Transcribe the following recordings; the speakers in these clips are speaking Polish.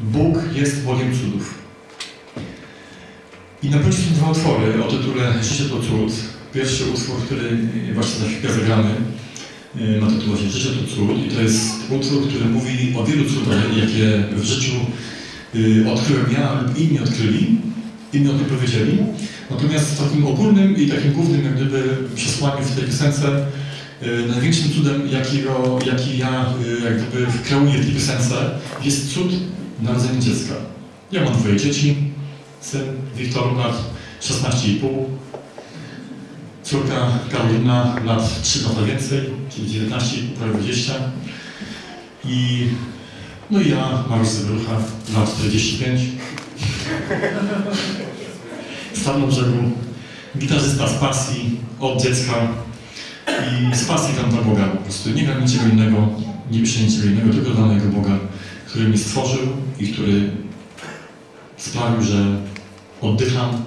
Bóg jest Bogiem cudów. I na płycie są dwa utwory o tytule Życie to cud. Pierwszy utwór, który właśnie za chwilkę zagramy, y, ma tytuł właśnie Życie to cud i to jest utwór, który mówi o wielu cudach, jakie w życiu y, odkryłem ja lub inni odkryli, inni o tym powiedzieli. Natomiast takim ogólnym i takim głównym jak gdyby przesłaniu w tej piosence y, największym cudem, jakiego, jaki ja y, jak gdyby kreuję w tej piosence jest cud narodzenia dziecka. Ja mam dwoje dzieci, syn Wiktor lat 16,5, córka Karolina lat 3 lata więcej, czyli 19, prawie 20 i no i ja, Mariusz Zybrucha, lat 45. Stan na brzegu, gitarzysta z pasji, od dziecka i z pasji tam dla Boga po prostu. Nie gram niczego innego, nie piszę niczego innego, tylko dla mojego Boga, który mnie stworzył i który sprawił, że oddycham,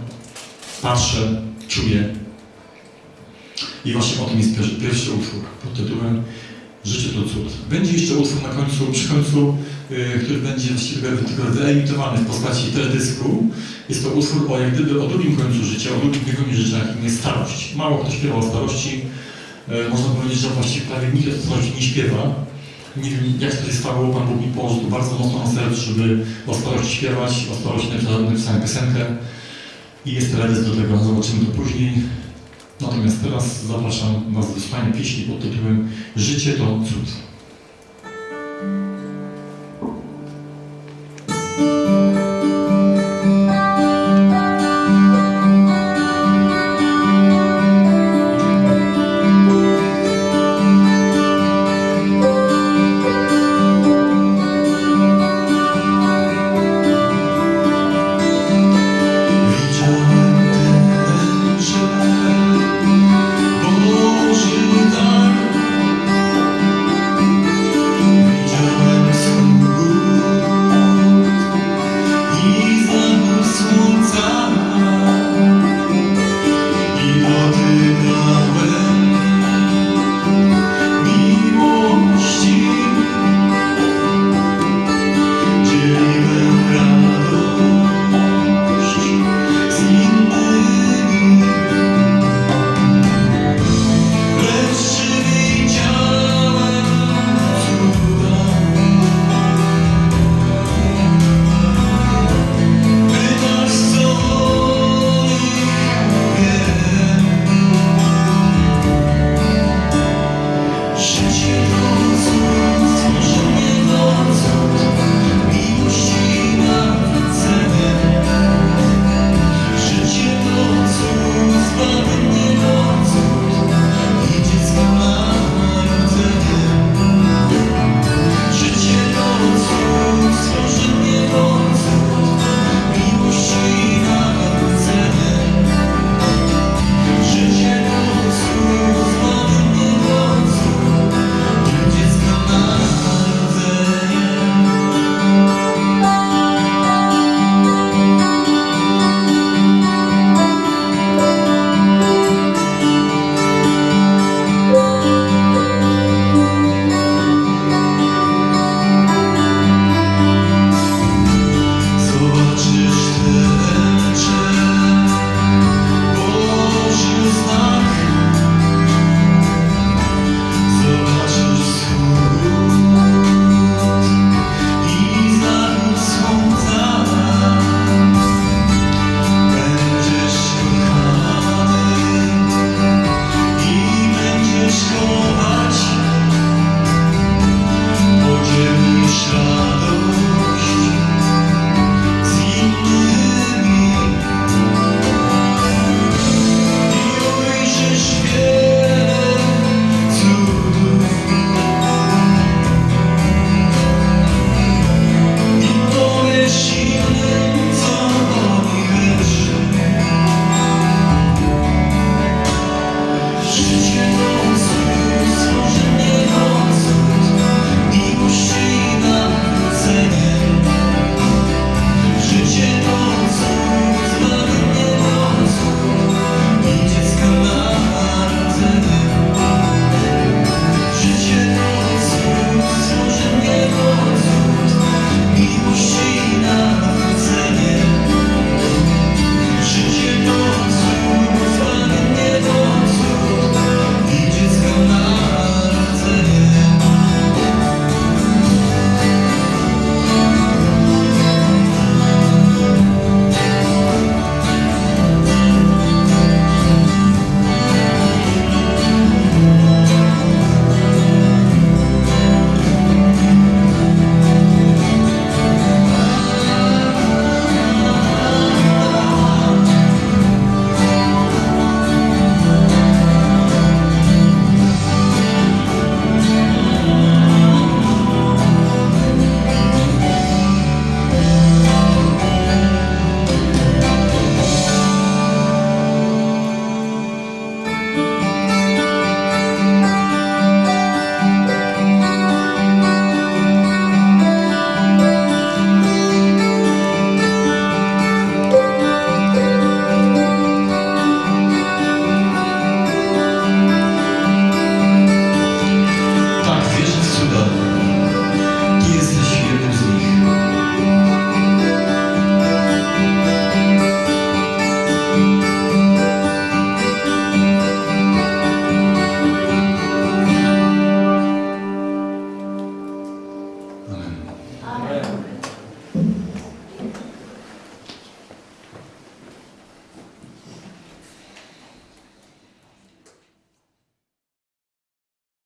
patrzę, czuję. I właśnie o tym jest pierwszy, utwór pod tytułem Życie to cud. Będzie jeszcze utwór na końcu, przy końcu, y, który będzie właściwie tylko wyemitowany w postaci teledysku. Jest to utwór o jak gdyby o drugim końcu życia, o drugim biegunie życia, jakim jest starość. Mało kto śpiewa o starości. Y, można powiedzieć, że właściwie prawie nikt o starości nie śpiewa. Nie wiem, jak stało, Pan Bóg mi położył bardzo mocno na sercu, żeby o starości śpiewać, o starości napisałem piosenkę i jest teledysk do tego, zobaczymy to później. Natomiast teraz zapraszam Was do słuchania pieśni pod tytułem Życie to cud.